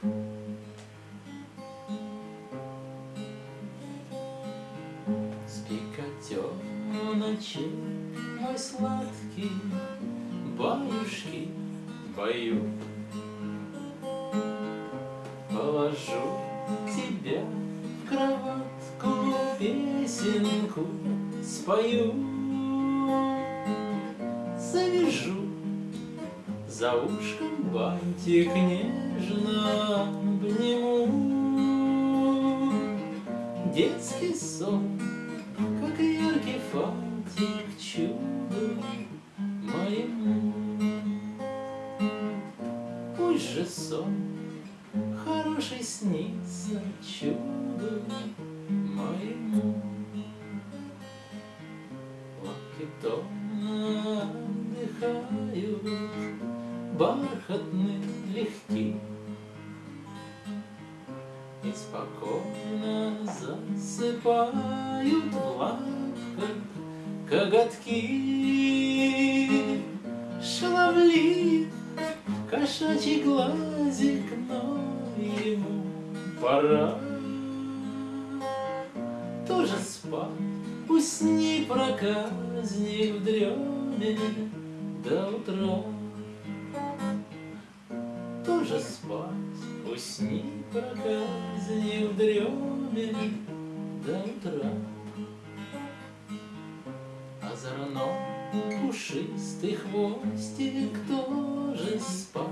Спи, котеночек мой сладкий, Баюшки баю. Положу тебя в кроватку, Песенку спою. Завяжу за ушком бантик нежно обниму. Детский сон, как яркий фантик чуду моему. Пусть же сон хороший снится чуду моему. Лапки томно отдыхают, бархатные легки, И спокойно засыпают в коготки. Шаловлив кошачий глазик, но ему пора тоже спать. Усни, проказник, в дреме до утра. Тоже спать, усни, проказник, в дреме до утра. Озорно пушистый хвостик тоже спать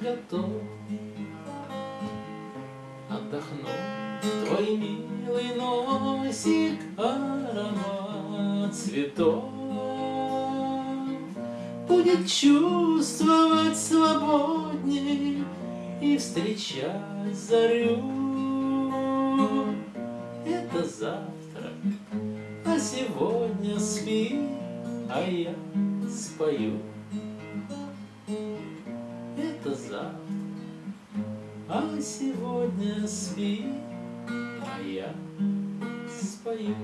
готов. Отдохнул твой милый носик, аромат цветов. Будет чувствовать и встречать зарю. Это завтра, а сегодня спи, а я спою. Это завтра, а сегодня спи, а я спою.